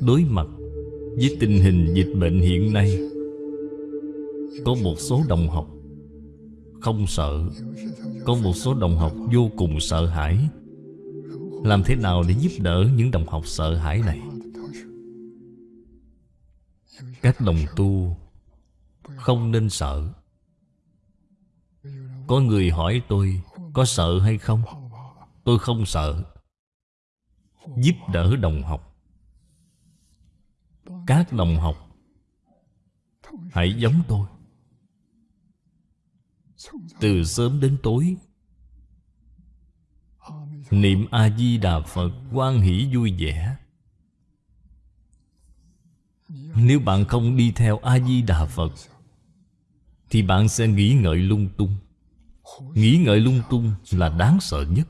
Đối mặt với tình hình dịch bệnh hiện nay, Có một số đồng học Không sợ, Có một số đồng học vô cùng sợ hãi. Làm thế nào để giúp đỡ những đồng học sợ hãi này? Các đồng tu Không nên sợ. Có người hỏi tôi, Có sợ hay không? Tôi không sợ. Giúp đỡ đồng học các đồng học, Hãy giống tôi. Từ sớm đến tối, Niệm A-di-đà Phật quan hỷ vui vẻ. Nếu bạn không đi theo A-di-đà Phật, Thì bạn sẽ nghĩ ngợi lung tung. Nghĩ ngợi lung tung là đáng sợ nhất.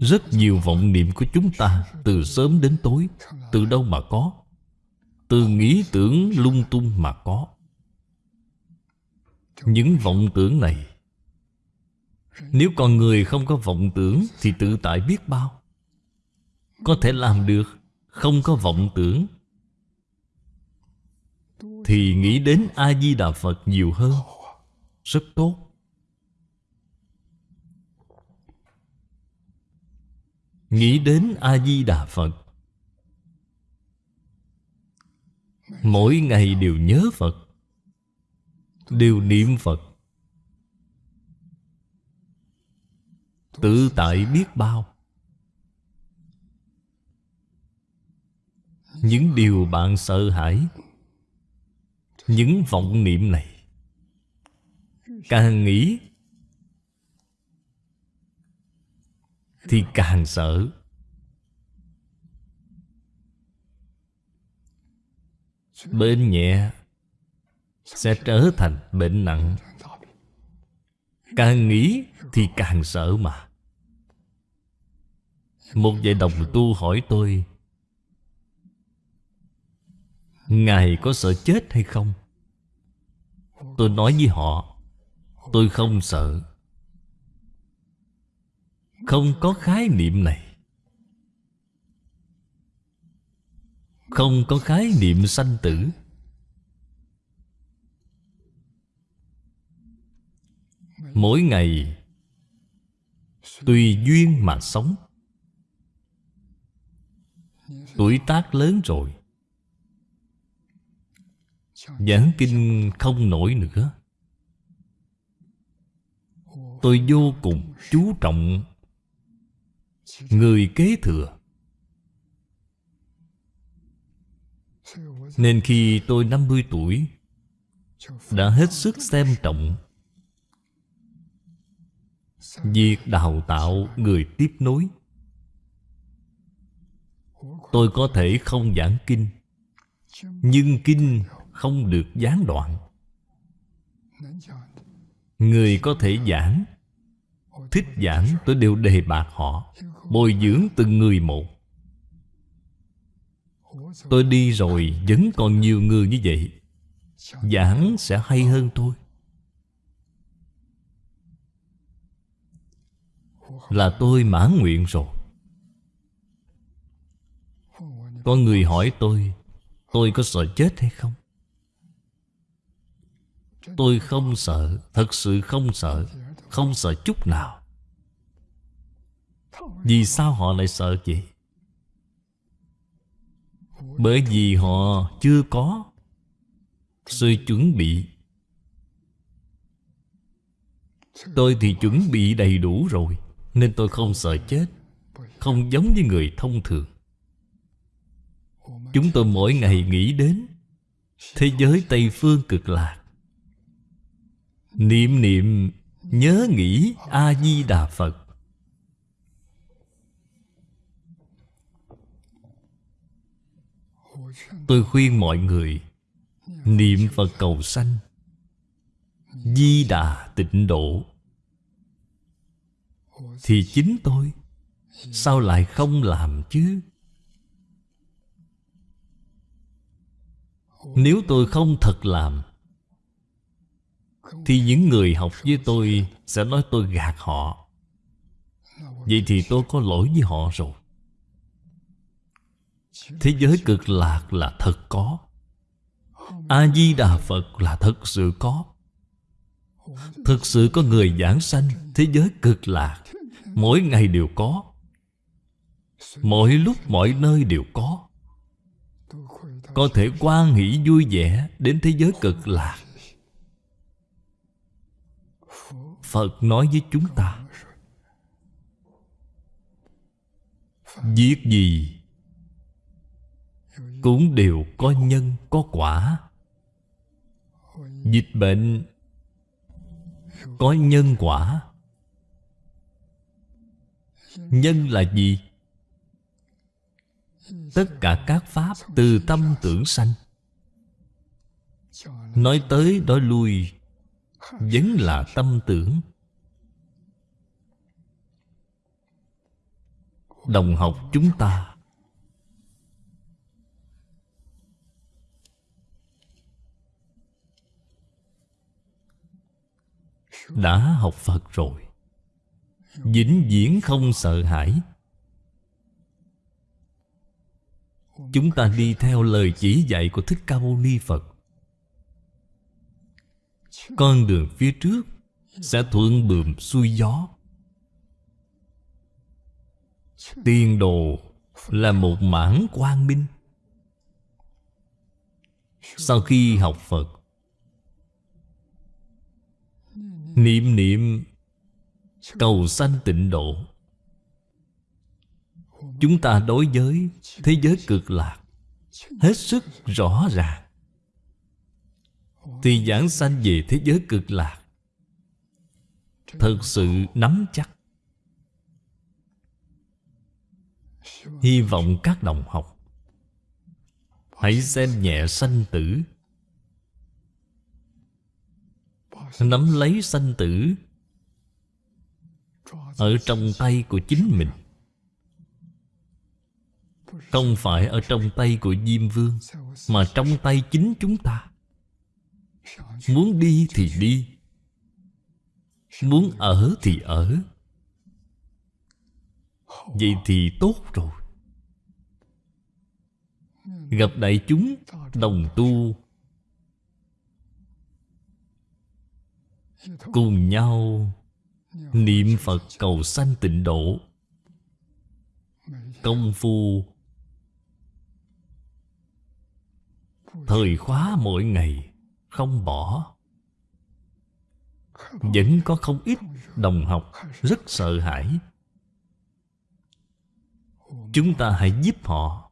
Rất nhiều vọng niệm của chúng ta Từ sớm đến tối, Từ đâu mà có? Từ nghĩ tưởng lung tung mà có. Những vọng tưởng này, Nếu con người không có vọng tưởng Thì tự tại biết bao. Có thể làm được Không có vọng tưởng. Thì nghĩ đến A-di-đà Phật nhiều hơn. Rất tốt. Nghĩ đến A-di-đà Phật. Mỗi ngày đều nhớ Phật, Đều niệm Phật. Tự tại biết bao. Những điều bạn sợ hãi, Những vọng niệm này, Càng nghĩ Thì càng sợ. Bệnh nhẹ Sẽ trở thành bệnh nặng. Càng nghĩ thì càng sợ mà. Một vài đồng tu hỏi tôi, Ngài có sợ chết hay không? Tôi nói với họ, Tôi không sợ không có khái niệm này. Không có khái niệm sanh tử. Mỗi ngày, Tùy duyên mà sống. Tuổi tác lớn rồi. Giảng kinh không nổi nữa. Tôi vô cùng chú trọng Người kế thừa. Nên khi tôi 50 tuổi, Đã hết sức xem trọng Việc đào tạo người tiếp nối. Tôi có thể không giảng kinh, Nhưng kinh không được gián đoạn. Người có thể giảng, Thích giảng tôi đều đề bạc họ. Bồi dưỡng từng người một. Tôi đi rồi vẫn còn nhiều người như vậy. Giảng sẽ hay hơn tôi Là tôi mãn nguyện rồi. Có người hỏi tôi Tôi có sợ chết hay không? Tôi không sợ, Thật sự không sợ Không sợ chút nào vì sao họ lại sợ vậy? Bởi vì họ chưa có Sự chuẩn bị. Tôi thì chuẩn bị đầy đủ rồi, Nên tôi không sợ chết, Không giống như người thông thường. Chúng tôi mỗi ngày nghĩ đến Thế giới Tây Phương cực lạc. Niệm niệm, Nhớ nghĩ A-di-đà Phật. Tôi khuyên mọi người, Niệm Phật cầu sanh, Di đà tịnh độ. Thì chính tôi, Sao lại không làm chứ? Nếu tôi không thật làm, Thì những người học với tôi Sẽ nói tôi gạt họ. Vậy thì tôi có lỗi với họ rồi. Thế giới cực lạc là thật có. A-di-đà Phật là thật sự có. Thực sự có người giảng sanh, Thế giới cực lạc. Mỗi ngày đều có. Mỗi lúc mọi nơi đều có. Có thể quan hỷ vui vẻ Đến thế giới cực lạc. Phật nói với chúng ta, Việc gì cũng đều có nhân, có quả. Dịch bệnh Có nhân quả. Nhân là gì? Tất cả các pháp từ tâm tưởng sanh. Nói tới nói lui, Vẫn là tâm tưởng. Đồng học chúng ta Đã học Phật rồi. Vĩnh viễn không sợ hãi. Chúng ta đi theo lời chỉ dạy của thích ca mâu ni phật. Con đường phía trước sẽ thuận bườm xuôi gió. Tiên đồ là một mảng quang minh. Sau khi học phật niệm niệm cầu sanh tịnh độ. Chúng ta đối với thế giới cực lạc hết sức rõ ràng. Thì giảng sanh về thế giới cực lạc thật sự nắm chắc. Hy vọng các đồng học hãy xem nhẹ sanh tử nắm lấy sanh tử ở trong tay của chính mình. Không phải ở trong tay của Diêm Vương, Mà trong tay chính chúng ta. Muốn đi thì đi, Muốn ở thì ở. Vậy thì tốt rồi. Gặp đại chúng, đồng tu Cùng nhau Niệm Phật cầu sanh tịnh độ. Công phu Thời khóa mỗi ngày Không bỏ. Vẫn có không ít đồng học Rất sợ hãi. Chúng ta hãy giúp họ.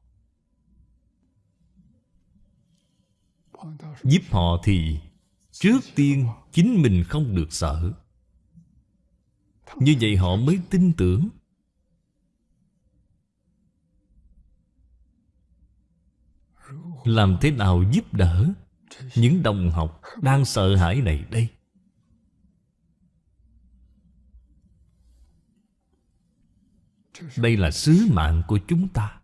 Giúp họ thì Trước tiên, chính mình không được sợ. Như vậy họ mới tin tưởng. Làm thế nào giúp đỡ Những đồng học đang sợ hãi này đây? Đây là sứ mạng của chúng ta.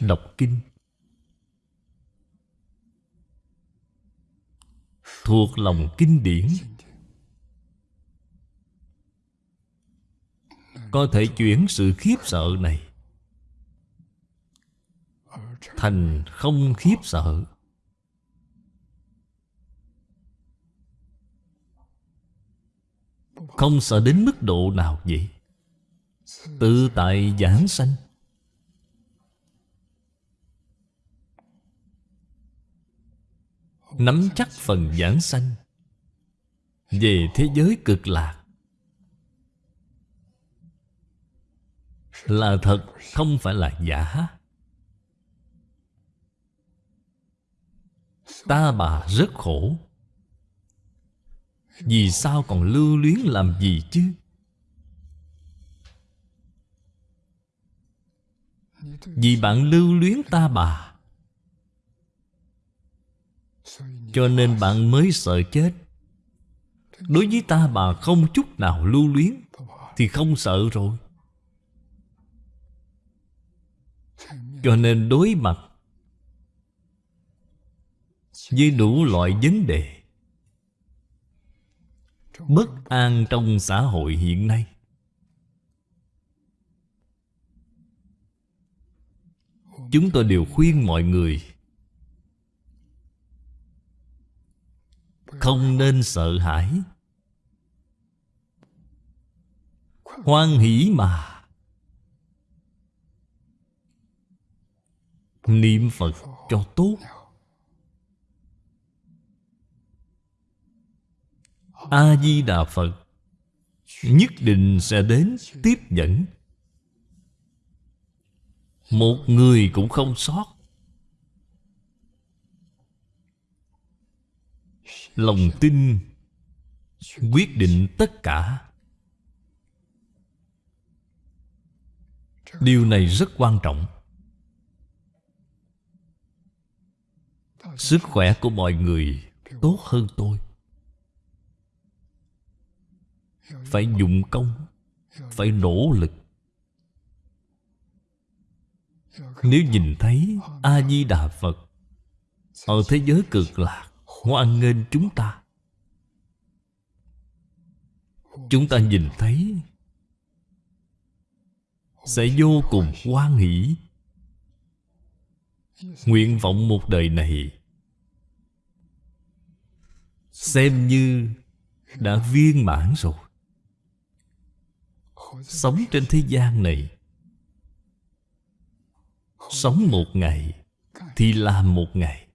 Đọc kinh. Thuộc lòng kinh điển. Có thể chuyển sự khiếp sợ này thành không khiếp sợ. Không sợ đến mức độ nào vậy? Tự tại giảng sanh. Nắm chắc phần giảng sanh. Về thế giới cực lạc, Là thật, không phải là giả. Ta bà rất khổ. Vì sao còn lưu luyến làm gì chứ? Vì bạn lưu luyến ta bà Cho nên bạn mới sợ chết. Đối với ta, bà không chút nào lưu luyến, Thì không sợ rồi. Cho nên đối mặt Với đủ loại vấn đề Bất an trong xã hội hiện nay, Chúng tôi đều khuyên mọi người không nên sợ hãi. Hoan hỷ mà. Niệm phật cho tốt. A di đà phật nhất định sẽ đến tiếp dẫn. Một người cũng không sót. Lòng tin, quyết định tất cả. Điều này rất quan trọng. Sức khỏe của mọi người tốt hơn tôi. Phải dụng công, phải nỗ lực. Nếu nhìn thấy a di đà phật, ở thế giới cực lạc hoan nghênh chúng ta. Chúng ta nhìn thấy, sẽ vô cùng hoan hỷ. Nguyện vọng một đời này, xem như đã viên mãn rồi. Sống trên thế gian này, sống một ngày thì làm một ngày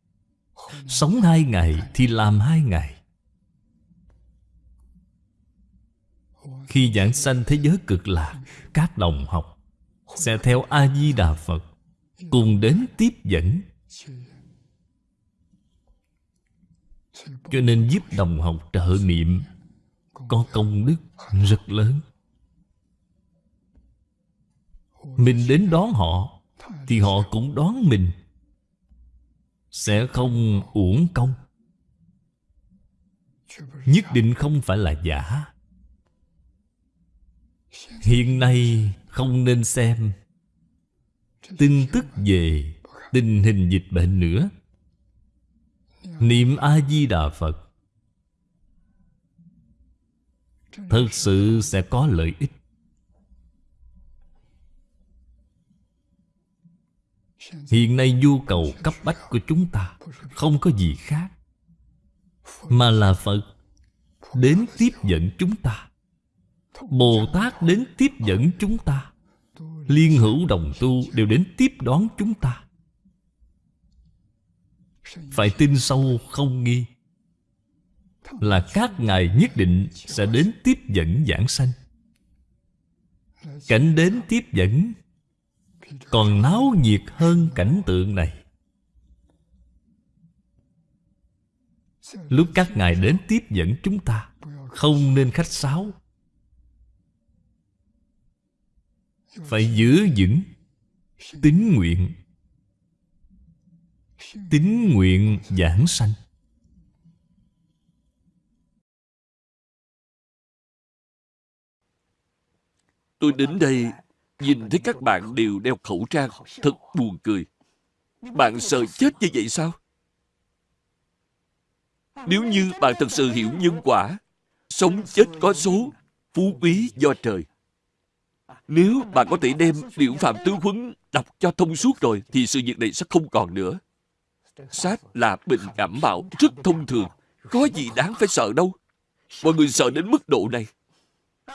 sống hai ngày thì làm hai ngày. Khi giảng sanh thế giới cực lạc, các đồng học sẽ theo a di đà phật cùng đến tiếp dẫn. Cho nên giúp đồng học trợ niệm có công đức rất lớn. Mình đến đón họ thì họ cũng đón mình sẽ không uổng công. Nhất định không phải là giả. Hiện nay không nên xem tin tức về tình hình dịch bệnh nữa. Niệm a di đà phật thật sự sẽ có lợi ích. Hiện nay nhu cầu cấp bách của chúng ta không có gì khác, mà là phật đến tiếp dẫn chúng ta bồ tát đến tiếp dẫn chúng ta, liên hữu đồng tu đều đến tiếp đón chúng ta. Phải tin sâu không nghi là các ngài nhất định sẽ đến tiếp dẫn giảng sanh. Cảnh đến tiếp dẫn còn náo nhiệt hơn cảnh tượng này. Lúc các ngài đến tiếp dẫn chúng ta, không nên khách sáo. Phải giữ vững tín nguyện tín nguyện giảng sanh. Tôi đến đây nhìn thấy các bạn đều đeo khẩu trang, thật buồn cười bạn sợ chết như vậy sao nếu như bạn thật sự hiểu nhân quả, sống chết có số, phú quý do trời nếu bạn có thể đem Điệu Phạm Tứ Huấn đọc cho thông suốt rồi, thì sự việc này sẽ không còn nữa. Sát là bệnh cảm mạo rất thông thường. Có gì đáng phải sợ đâu. Mọi người sợ đến mức độ này.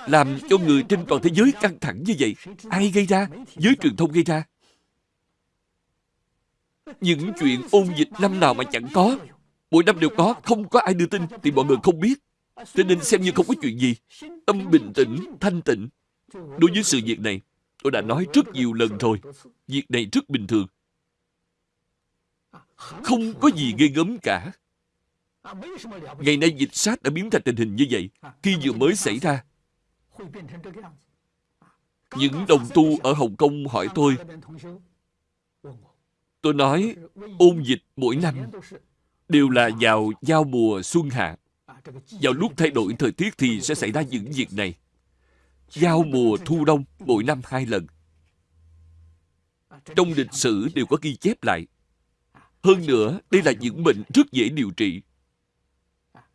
Làm cho người trên toàn thế giới căng thẳng như vậy. Ai gây ra? Giới truyền thông gây ra. Những chuyện ôn dịch năm nào mà chẳng có. Mỗi năm đều có, không có ai đưa tin thì mọi người không biết. Cho nên xem như không có chuyện gì. Tâm bình tĩnh, thanh tịnh Đối với sự việc này, tôi đã nói rất nhiều lần rồi. Việc này rất bình thường. Không có gì ghê gớm cả. Ngày nay dịch sát đã biến thành tình hình như vậy. Khi vừa mới xảy ra, những đồng tu ở Hồng Kông hỏi tôi, tôi nói ôn dịch mỗi năm đều là vào giao mùa xuân hạ. Vào lúc thay đổi thời tiết thì sẽ xảy ra những việc này giao mùa thu đông mỗi năm hai lần. Trong lịch sử đều có ghi chép lại. Hơn nữa, đây là những bệnh rất dễ điều trị.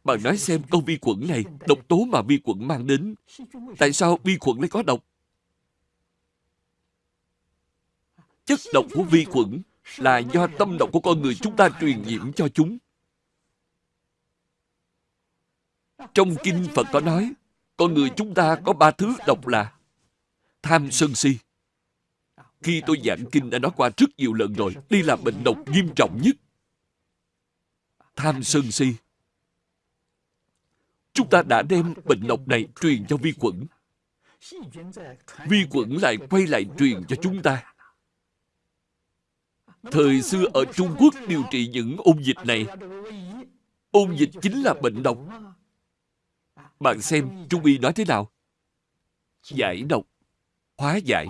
Bạn nói xem con vi khuẩn này, độc tố mà vi khuẩn mang đến, tại sao vi khuẩn lại có độc? chất độc của vi khuẩn là do tâm độc của con người chúng ta truyền nhiễm cho chúng. Trong kinh Phật có nói, con người chúng ta có ba thứ độc là tham sân si. Khi tôi giảng kinh đã nói qua rất nhiều lần rồi, đây là bệnh độc nghiêm trọng nhất. Tham sân si. Chúng ta đã đem bệnh độc này truyền cho vi khuẩn. Vi khuẩn lại quay lại truyền cho chúng ta. Thời xưa ở Trung Quốc điều trị những ôn dịch này. Ôn dịch chính là bệnh độc. Bạn xem Trung Y nói thế nào? Giải độc, hóa giải.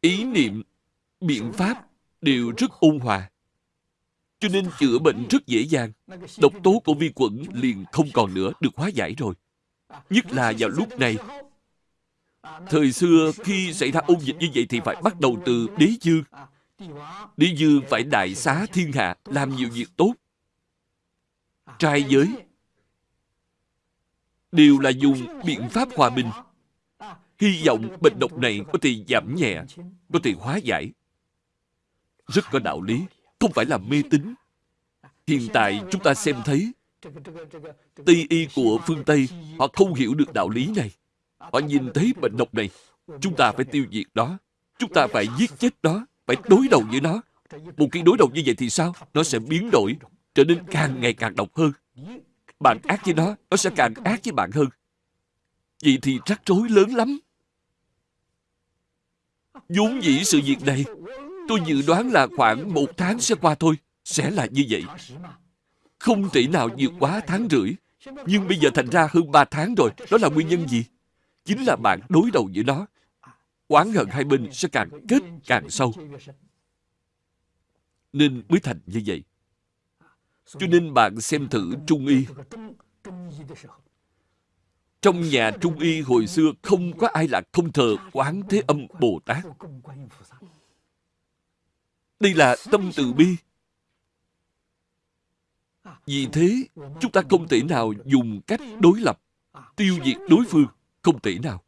Ý niệm, biện pháp đều rất ôn hòa. Cho nên chữa bệnh rất dễ dàng. Độc tố của vi khuẩn liền không còn nữa được hóa giải rồi. Nhất là vào lúc này. Thời xưa khi xảy ra ôn dịch như vậy thì phải bắt đầu từ đế dương. Đế dương phải đại xá thiên hạ, làm nhiều việc tốt. Trai giới đều là dùng biện pháp hòa bình. Hy vọng bệnh độc này có thể giảm nhẹ, có thể hóa giải. Rất có đạo lý, không phải là mê tín. Hiện tại chúng ta xem thấy Tây y của phương Tây họ không hiểu được đạo lý này. Họ nhìn thấy bệnh độc này, chúng ta phải tiêu diệt đó. Chúng ta phải giết chết đó, phải đối đầu với nó. Một khi đối đầu như vậy thì sao? Nó sẽ biến đổi, trở nên càng ngày càng độc hơn. Bạn ác với nó, nó sẽ càng ác với bạn hơn. Vậy thì rắc rối lớn lắm. vốn dĩ sự việc này, tôi dự đoán là khoảng một tháng sẽ qua thôi. Sẽ là như vậy. Không thể nào vượt quá tháng rưỡi. Nhưng bây giờ thành ra hơn ba tháng rồi. Đó là nguyên nhân gì? Chính là bạn đối đầu với nó. Oán hận hai bên sẽ càng kết càng sâu. Nên mới thành như vậy. Cho nên bạn xem thử Trung Y. Trong nhà Trung Y hồi xưa không có ai là không thờ Quán Thế Âm Bồ Tát. Đây là tâm từ bi. Vì thế, chúng ta không thể nào dùng cách đối lập, tiêu diệt đối phương. Không thể nào.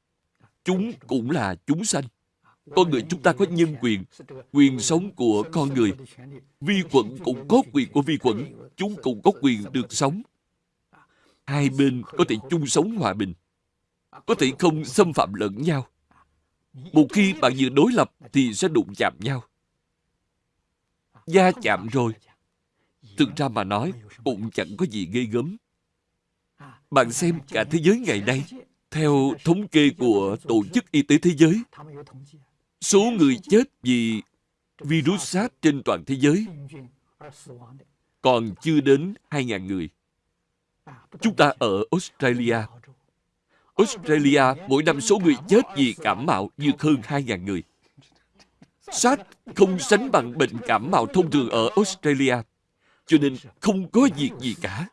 Chúng cũng là chúng sanh. Con người chúng ta có nhân quyền, quyền sống của con người. Vi khuẩn cũng có quyền của vi khuẩn, chúng cũng có quyền được sống. Hai bên có thể chung sống hòa bình, có thể không xâm phạm lẫn nhau. Một khi bạn vừa đối lập thì sẽ đụng chạm nhau gia chạm rồi. Thực ra mà nói, cũng chẳng có gì ghê gớm. Bạn xem cả thế giới ngày nay, theo thống kê của Tổ chức Y tế Thế giới, số người chết vì virus SARS trên toàn thế giới còn chưa đến 2.000 người. Chúng ta ở Australia. Australia mỗi năm số người chết vì cảm mạo vượt hơn 2.000 người. SARS không sánh bằng bệnh cảm mạo thông thường ở Australia, cho nên không có việc gì cả.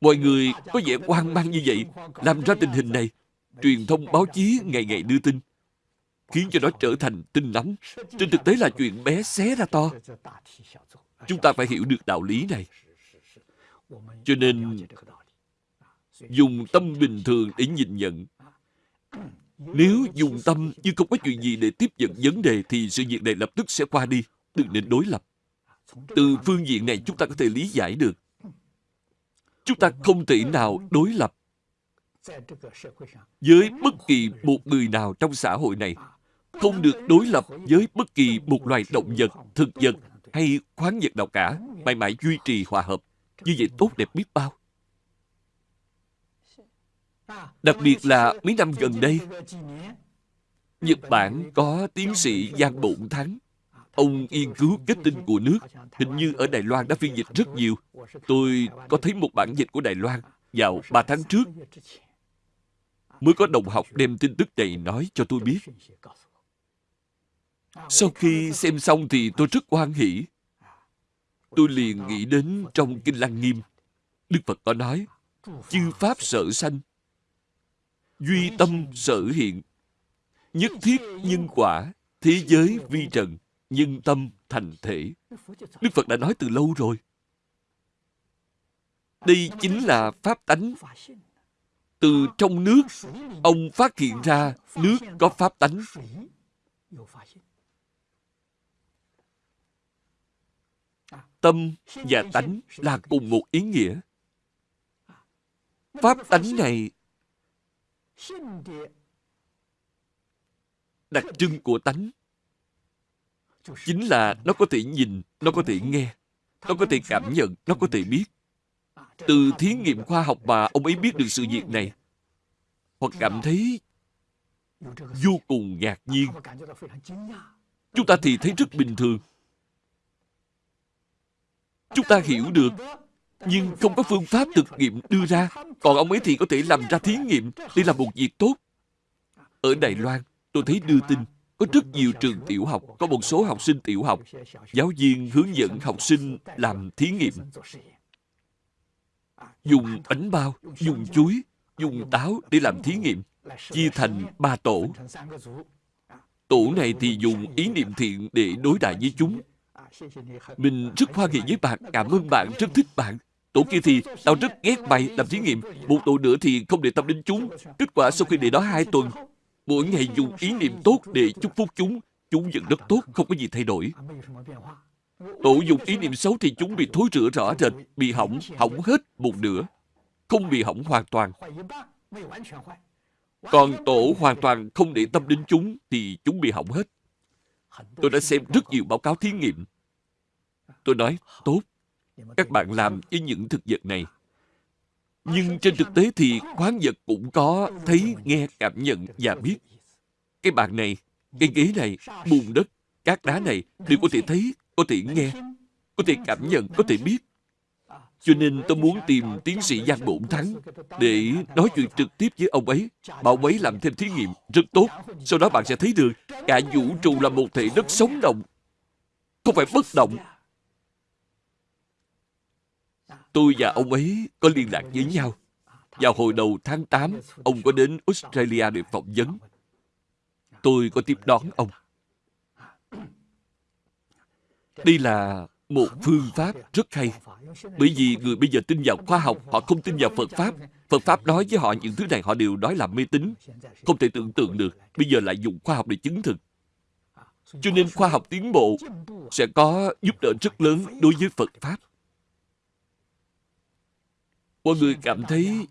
Mọi người có vẻ hoang mang như vậy, làm ra tình hình này. Truyền thông báo chí ngày ngày đưa tin, khiến cho nó trở thành tin nóng. Trên thực tế là chuyện bé xé ra to. Chúng ta phải hiểu được đạo lý này. Cho nên, dùng tâm bình thường để nhìn nhận. Nếu dùng tâm như không có chuyện gì để tiếp nhận vấn đề thì sự việc này lập tức sẽ qua đi. Đừng nên đối lập. Từ phương diện này chúng ta có thể lý giải được. Chúng ta không thể nào đối lập với bất kỳ một người nào trong xã hội này không được đối lập với bất kỳ một loài động vật, thực vật hay khoáng vật nào cả, mãi mãi duy trì hòa hợp. Như vậy tốt đẹp biết bao. Đặc biệt là mấy năm gần đây, Nhật Bản có tiến sĩ Giang Bụng Thắng. Ông nghiên cứu kết tinh của nước. Hình như ở Đài Loan đã phiên dịch rất nhiều. Tôi có thấy một bản dịch của Đài Loan vào ba tháng trước. Mới có đồng học đem tin tức này nói cho tôi biết. Sau khi xem xong thì tôi rất hoan hỷ. Tôi liền nghĩ đến trong Kinh Lăng Nghiêm. Đức Phật có nói, chư Pháp sợ sanh, duy tâm sở hiện, nhất thiết nhân quả, thế giới vi trần, nhân tâm thành thể. Đức Phật đã nói từ lâu rồi. Đây chính là pháp tánh. Từ trong nước, ông phát hiện ra nước có pháp tánh. tâm và tánh là cùng một ý nghĩa pháp tánh này đặc trưng của tánh chính là nó có thể nhìn nó có thể nghe nó có thể cảm nhận nó có thể biết. Từ thí nghiệm khoa học mà ông ấy biết được sự việc này. Hoặc cảm thấy vô cùng ngạc nhiên. chúng ta thì thấy rất bình thường. Chúng ta hiểu được nhưng không có phương pháp thực nghiệm đưa ra, còn ông ấy thì có thể làm ra thí nghiệm đây là một việc tốt. Ở đài loan, tôi thấy đưa tin có rất nhiều trường tiểu học, có một số học sinh tiểu học, giáo viên hướng dẫn học sinh làm thí nghiệm. Dùng bánh bao, dùng chuối, dùng táo để làm thí nghiệm, chia thành ba tổ. Tổ này thì dùng ý niệm thiện để đối đại với chúng. Mình rất hoan hỉ với bạn, cảm ơn bạn, rất thích bạn tổ kia thì tao rất ghét mày làm thí nghiệm, một tổ nữa thì không để tâm đến chúng. Kết quả sau khi để đó hai tuần, mỗi ngày dùng ý niệm tốt để chúc phúc chúng. Chúng vẫn rất tốt, không có gì thay đổi. Tổ dùng ý niệm xấu thì chúng bị thối rữa rõ rệt, bị hỏng hỏng hết một nửa. Không bị hỏng hoàn toàn. Còn tổ hoàn toàn không để tâm đến chúng thì chúng bị hỏng hết. Tôi đã xem rất nhiều báo cáo thí nghiệm. Tôi nói, tốt các bạn làm với những thực vật này nhưng trên thực tế thì khoáng vật cũng có thấy, nghe, cảm nhận và biết. Cái bàn này, cái ghế này, bùn đất, các đá này đều có thể thấy, có thể nghe, có thể cảm nhận, có thể biết. Cho nên tôi muốn tìm tiến sĩ Giang Bổn Thắng để nói chuyện trực tiếp với ông ấy. Bảo ấy làm thêm thí nghiệm rất tốt. Sau đó bạn sẽ thấy được cả vũ trụ là một thể rất sống động. Không phải bất động. Tôi và ông ấy có liên lạc với nhau. Vào hồi đầu tháng 8, ông có đến Australia để phỏng vấn. Tôi có tiếp đón ông. Đây là một phương pháp rất hay. Bởi vì người bây giờ tin vào khoa học, họ không tin vào Phật Pháp. Phật Pháp nói với họ những thứ này họ đều nói là mê tín. Không thể tưởng tượng được. Bây giờ lại dùng khoa học để chứng thực. Cho nên khoa học tiến bộ sẽ có giúp đỡ rất lớn đối với Phật Pháp. Mọi người cảm thấy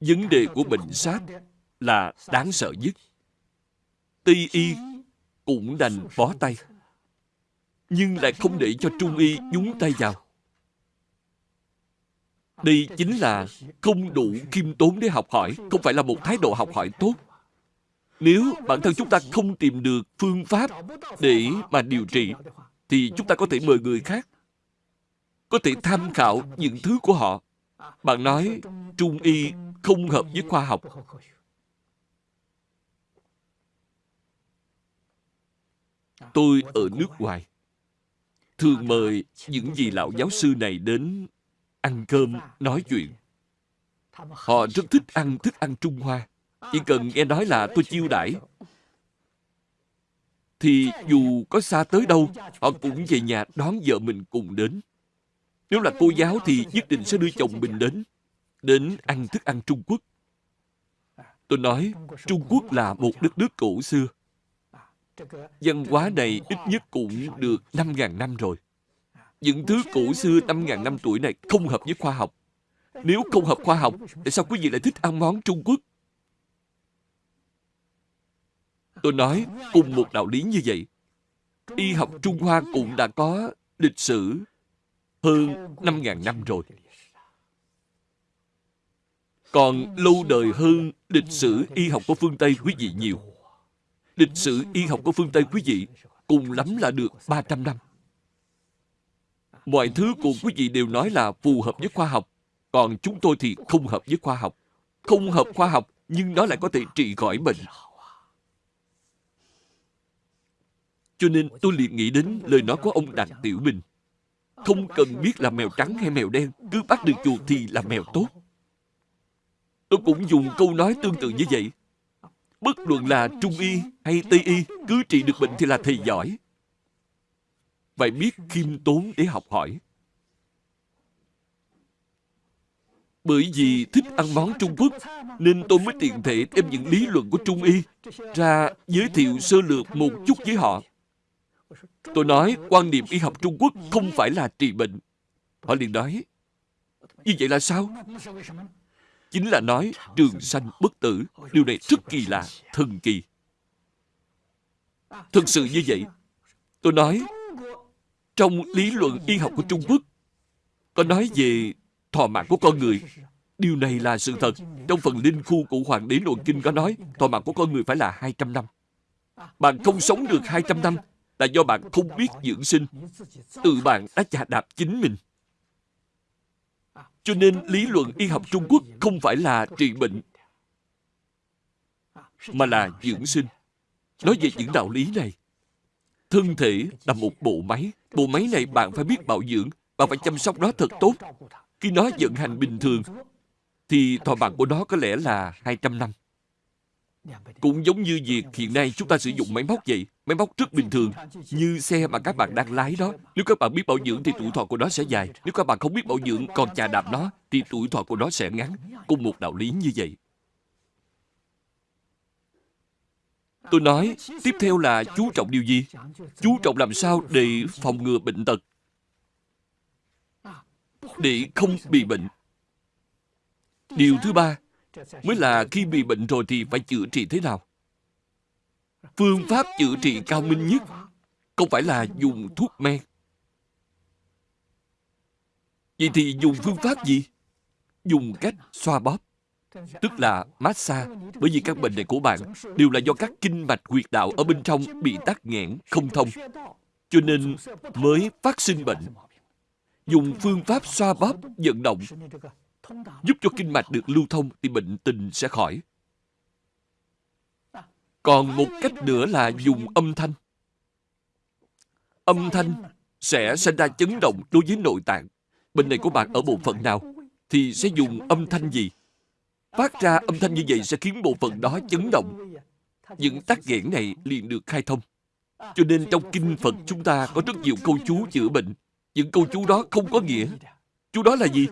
vấn đề của bệnh sát là đáng sợ nhất. Tây y cũng đành bó tay nhưng lại không để cho Trung Y nhúng tay vào. Đây chính là không đủ khiêm tốn để học hỏi, không phải là một thái độ học hỏi tốt. Nếu bản thân chúng ta không tìm được phương pháp để mà điều trị, thì chúng ta có thể mời người khác. Có thể tham khảo những thứ của họ. Bạn nói Trung Y không hợp với khoa học. Tôi ở nước ngoài thường mời những vị lão giáo sư này đến ăn cơm, nói chuyện. Họ rất thích ăn thức ăn Trung Hoa. Chỉ cần nghe nói là tôi chiêu đãi thì dù có xa tới đâu, họ cũng về nhà đón vợ mình cùng đến. Nếu là cô giáo thì nhất định sẽ đưa chồng mình đến, đến ăn thức ăn Trung Quốc. Tôi nói, Trung Quốc là một đất nước cổ xưa. Văn hóa này ít nhất cũng được 5.000 năm rồi. Những thứ cổ xưa 5.000 năm tuổi này không hợp với khoa học. Nếu không hợp khoa học, tại sao quý vị lại thích ăn món Trung Quốc? Tôi nói, cùng một đạo lý như vậy. Y học Trung Hoa cũng đã có lịch sử hơn 5.000 năm rồi. Còn lâu đời hơn lịch sử y học của phương Tây quý vị nhiều lịch sử y học của phương Tây quý vị cùng lắm là được 300 năm. Mọi thứ của quý vị đều nói là phù hợp với khoa học, còn chúng tôi thì không hợp với khoa học. Không hợp khoa học, nhưng nó lại có thể trị khỏi bệnh. Cho nên tôi liền nghĩ đến lời nói của ông Đặng Tiểu Bình. Không cần biết là mèo trắng hay mèo đen, cứ bắt được chuột thì là mèo tốt. Tôi cũng dùng câu nói tương tự như vậy. Bất luận là Trung Y hay Tây Y, cứ trị được bệnh thì là thầy giỏi. Phải biết khiêm tốn để học hỏi. Bởi vì thích ăn món Trung Quốc, nên tôi mới tiện thể đem những lý luận của Trung Y ra giới thiệu sơ lược một chút với họ. Tôi nói quan niệm y học Trung Quốc không phải là trị bệnh. Họ liền nói, như vậy là sao? Chính là nói trường sanh bất tử. Điều này rất kỳ lạ, thần kỳ. Thực sự như vậy. Tôi nói, trong lý luận y học của Trung Quốc, có nói về thọ mạng của con người. Điều này là sự thật. Trong phần linh khu của Hoàng đế Luận Kinh có nói, thọ mạng của con người phải là 200 năm. Bạn không sống được 200 năm là do bạn không biết dưỡng sinh. Tự bạn đã chà đạp chính mình. Cho nên lý luận y học Trung Quốc không phải là trị bệnh, mà là dưỡng sinh. Nói về những đạo lý này, thân thể là một bộ máy. Bộ máy này bạn phải biết bảo dưỡng, bạn phải chăm sóc nó thật tốt. Khi nó vận hành bình thường, thì thọ mạng của nó có lẽ là 200 năm. Cũng giống như việc hiện nay chúng ta sử dụng máy móc vậy. Máy móc rất bình thường, như xe mà các bạn đang lái đó. Nếu các bạn biết bảo dưỡng thì tuổi thọ của nó sẽ dài. Nếu các bạn không biết bảo dưỡng còn chà đạp nó, thì tuổi thọ của nó sẽ ngắn. Cùng một đạo lý như vậy. Tôi nói, tiếp theo là chú trọng điều gì? Chú trọng làm sao để phòng ngừa bệnh tật. Để không bị bệnh. Điều thứ ba, mới là khi bị bệnh rồi thì phải chữa trị thế nào. Phương pháp chữa trị cao minh nhất không phải là dùng thuốc men. Vậy thì dùng phương pháp gì? Dùng cách xoa bóp, tức là massage. Bởi vì các bệnh này của bạn đều là do các kinh mạch huyệt đạo ở bên trong bị tắc nghẽn, không thông. Cho nên mới phát sinh bệnh. Dùng phương pháp xoa bóp, vận động giúp cho kinh mạch được lưu thông thì bệnh tình sẽ khỏi. Còn một cách nữa là dùng âm thanh. Âm thanh sẽ sinh ra chấn động đối với nội tạng. Bệnh này của bạn ở bộ phận nào thì sẽ dùng âm thanh gì? Phát ra âm thanh như vậy sẽ khiến bộ phận đó chấn động. Những tắc nghẽn này liền được khai thông. Cho nên trong kinh Phật chúng ta có rất nhiều câu chú chữa bệnh. Những câu chú đó không có nghĩa. Chú đó là gì?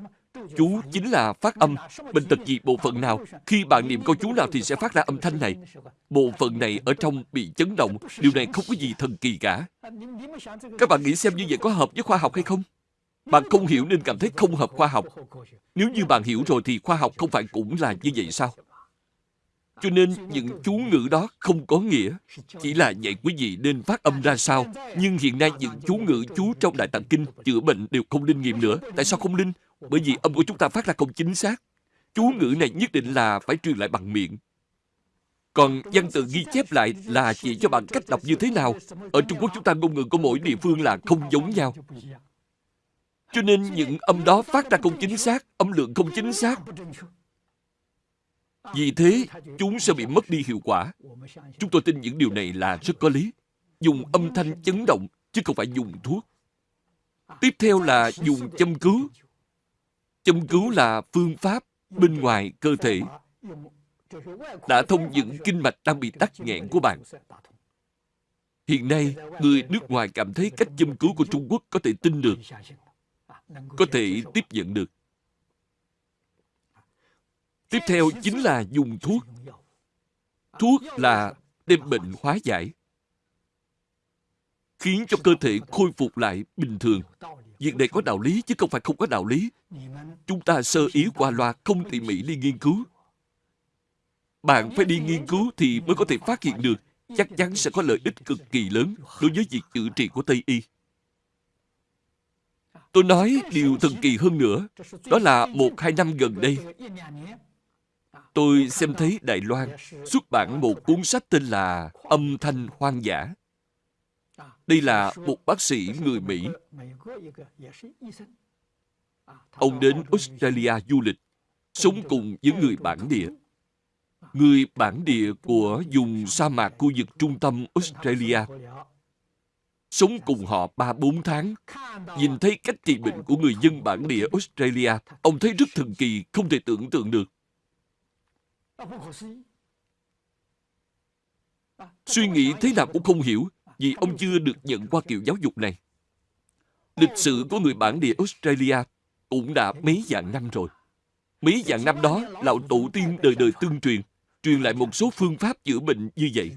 Chú chính là phát âm. Bệnh tật gì, bộ phận nào? Khi bạn niệm câu chú nào thì sẽ phát ra âm thanh này. Bộ phận này ở trong bị chấn động. Điều này không có gì thần kỳ cả. Các bạn nghĩ xem như vậy có hợp với khoa học hay không? Bạn không hiểu nên cảm thấy không hợp khoa học. Nếu như bạn hiểu rồi thì khoa học không phải cũng là như vậy sao? Cho nên những chú ngữ đó không có nghĩa. Chỉ là dạy quý vị nên phát âm ra sao. Nhưng hiện nay những chú ngữ chú trong Đại Tạng Kinh chữa bệnh đều không linh nghiệm nữa. Tại sao không linh? Bởi vì âm của chúng ta phát ra không chính xác. Chú ngữ này nhất định là phải truyền lại bằng miệng. Còn văn tự ghi chép lại là chỉ cho bạn cách đọc như thế nào. Ở Trung Quốc chúng ta ngôn ngữ của mỗi địa phương là không giống nhau. Cho nên những âm đó phát ra không chính xác, âm lượng không chính xác. Vì thế, chúng sẽ bị mất đi hiệu quả. Chúng tôi tin những điều này là rất có lý. Dùng âm thanh chấn động, chứ không phải dùng thuốc. Tiếp theo là dùng châm cứu. Châm cứu là phương pháp bên ngoài cơ thể đã thông những kinh mạch đang bị tắc nghẽn của bạn. Hiện nay, người nước ngoài cảm thấy cách châm cứu của Trung Quốc có thể tin được, có thể tiếp nhận được. Tiếp theo chính là dùng thuốc. Thuốc là đem bệnh hóa giải, khiến cho cơ thể khôi phục lại bình thường. Việc này có đạo lý chứ không phải không có đạo lý. Chúng ta sơ ý qua loa không tỉ mỉ đi nghiên cứu. Bạn phải đi nghiên cứu thì mới có thể phát hiện được chắc chắn sẽ có lợi ích cực kỳ lớn đối với việc chữa trị của Tây Y. Tôi nói điều thần kỳ hơn nữa, đó là một hai năm gần đây, tôi xem thấy Đài Loan xuất bản một cuốn sách tên là Âm thanh hoang dã. Đây là một bác sĩ người Mỹ. Ông đến Australia du lịch, sống cùng với người bản địa. Người bản địa của vùng sa mạc khu vực trung tâm Australia. Sống cùng họ 3-4 tháng. Nhìn thấy cách trị bệnh của người dân bản địa Australia, ông thấy rất thần kỳ, không thể tưởng tượng được. Suy nghĩ thế nào cũng không hiểu vì ông chưa được nhận qua kiểu giáo dục này. Lịch sử của người bản địa Australia cũng đã mấy vạn năm rồi. Mấy vạn năm đó, lão tổ tiên đời đời tương truyền, truyền lại một số phương pháp chữa bệnh như vậy.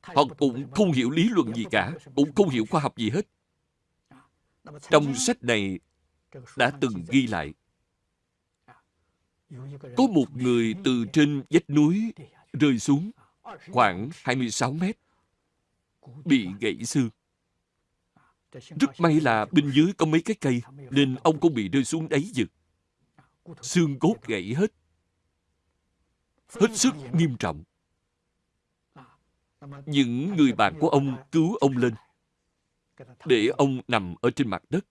Họ cũng không hiểu lý luận gì cả, cũng không hiểu khoa học gì hết. Trong sách này đã từng ghi lại, có một người từ trên vách núi rơi xuống khoảng 26 mét, bị gãy xương. Rất may là bên dưới có mấy cái cây, nên ông không bị rơi xuống đáy vực. Xương cốt gãy hết. Hết sức nghiêm trọng. Những người bạn của ông cứu ông lên, để ông nằm ở trên mặt đất.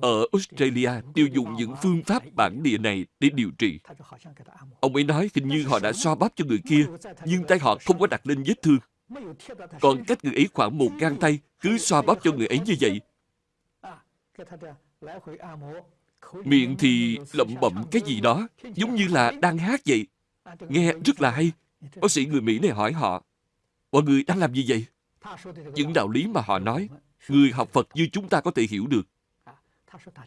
Ở Australia tiêu dùng những phương pháp bản địa này để điều trị. Ông ấy nói hình như họ đã xoa bóp cho người kia, nhưng tay họ không có đặt lên vết thương. Còn cách người ấy khoảng một gang tay, cứ xoa bóp cho người ấy như vậy. Miệng thì lẩm bẩm cái gì đó, giống như là đang hát vậy. Nghe rất là hay. Bác sĩ người Mỹ này hỏi họ, mọi người đang làm gì vậy? Những đạo lý mà họ nói, người học Phật như chúng ta có thể hiểu được.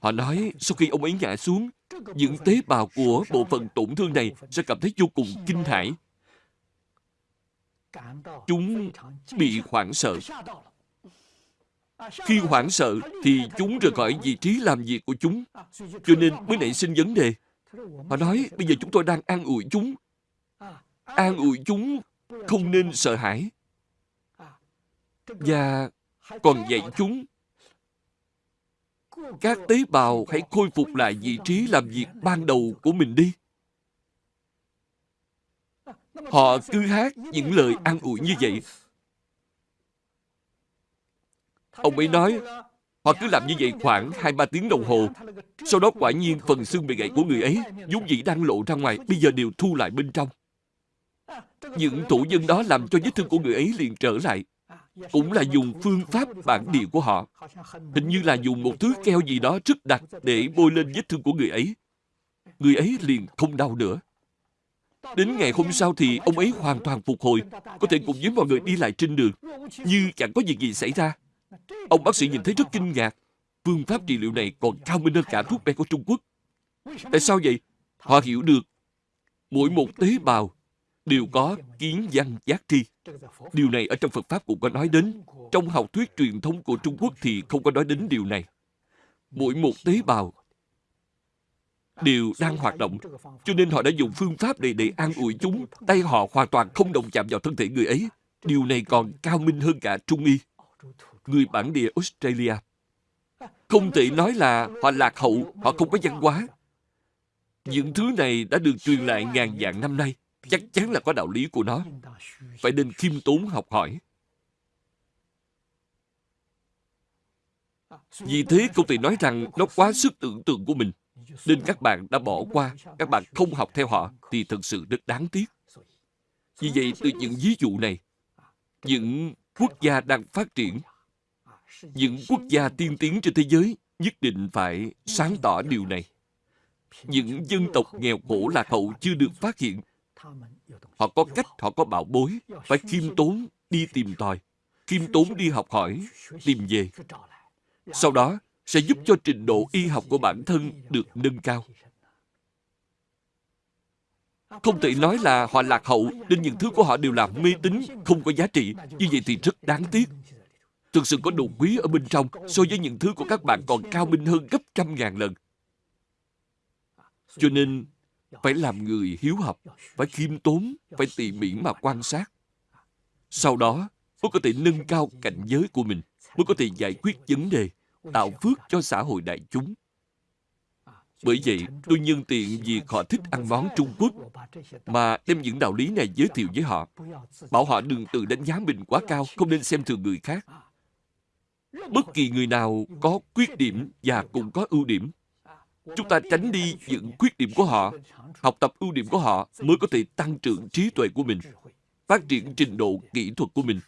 Họ nói sau khi ông ấy ngã xuống, những tế bào của bộ phận tổn thương này sẽ cảm thấy vô cùng kinh hãi. Chúng bị hoảng sợ. Khi hoảng sợ thì chúng rời khỏi vị trí làm việc của chúng, cho nên mới nảy sinh vấn đề. Họ nói bây giờ chúng tôi đang an ủi chúng. An ủi chúng không nên sợ hãi. Và còn dạy chúng các tế bào hãy khôi phục lại vị trí làm việc ban đầu của mình đi. Họ cứ hát những lời an ủi như vậy. Ông ấy nói, họ cứ làm như vậy khoảng 2-3 tiếng đồng hồ. Sau đó quả nhiên phần xương bị gãy của người ấy, vốn dĩ đang lộ ra ngoài, bây giờ đều thu lại bên trong. Những thủ dân đó làm cho vết thương của người ấy liền trở lại cũng là dùng phương pháp bản địa của họ. Hình như là dùng một thứ keo gì đó rất đặc để bôi lên vết thương của người ấy. Người ấy liền không đau nữa. Đến ngày hôm sau thì ông ấy hoàn toàn phục hồi, có thể cùng với mọi người đi lại trên đường, như chẳng có việc gì xảy ra. Ông bác sĩ nhìn thấy rất kinh ngạc. Phương pháp trị liệu này còn cao minh hơn cả thuốc men của Trung Quốc. Tại sao vậy? Họ hiểu được mỗi một tế bào đều có kiến văn giác tri. Điều này ở trong Phật Pháp cũng có nói đến. Trong học thuyết truyền thống của Trung Quốc thì không có nói đến điều này. Mỗi một tế bào đều đang hoạt động. Cho nên họ đã dùng phương pháp này để an ủi chúng. Tay họ hoàn toàn không động chạm vào thân thể người ấy. Điều này còn cao minh hơn cả Trung Y. Người bản địa Australia. Không thể nói là họ lạc hậu, họ không có văn hóa. Những thứ này đã được truyền lại ngàn vạn năm nay chắc chắn là có đạo lý của nó. Phải nên khiêm tốn học hỏi. Vì thế không thì nói rằng nó quá sức tưởng tượng của mình. Nên các bạn đã bỏ qua, các bạn không học theo họ thì thật sự rất đáng tiếc. Vì vậy, từ những ví dụ này, những quốc gia đang phát triển, những quốc gia tiên tiến trên thế giới nhất định phải sáng tỏ điều này. Những dân tộc nghèo khổ lạc hậu chưa được phát hiện Họ có cách, họ có bảo bối, phải khiêm tốn đi tìm tòi, khiêm tốn đi học hỏi, tìm về. Sau đó, sẽ giúp cho trình độ y học của bản thân được nâng cao. Không thể nói là họ lạc hậu nên những thứ của họ đều là mê tín, không có giá trị. Như vậy thì rất đáng tiếc. Thực sự có đồ quý ở bên trong so với những thứ của các bạn còn cao minh hơn gấp trăm ngàn lần. Cho nên, phải làm người hiếu học, phải khiêm tốn, phải tỉ mỉ mà quan sát. Sau đó, mới có thể nâng cao cảnh giới của mình, mới có thể giải quyết vấn đề, tạo phước cho xã hội đại chúng. Bởi vậy, tôi nhân tiện vì họ thích ăn món Trung Quốc mà đem những đạo lý này giới thiệu với họ. Bảo họ đừng tự đánh giá mình quá cao, không nên xem thường người khác. Bất kỳ người nào có khuyết điểm và cũng có ưu điểm Chúng ta tránh đi những khuyết điểm của họ, học tập ưu điểm của họ mới có thể tăng trưởng trí tuệ của mình, phát triển trình độ kỹ thuật của mình.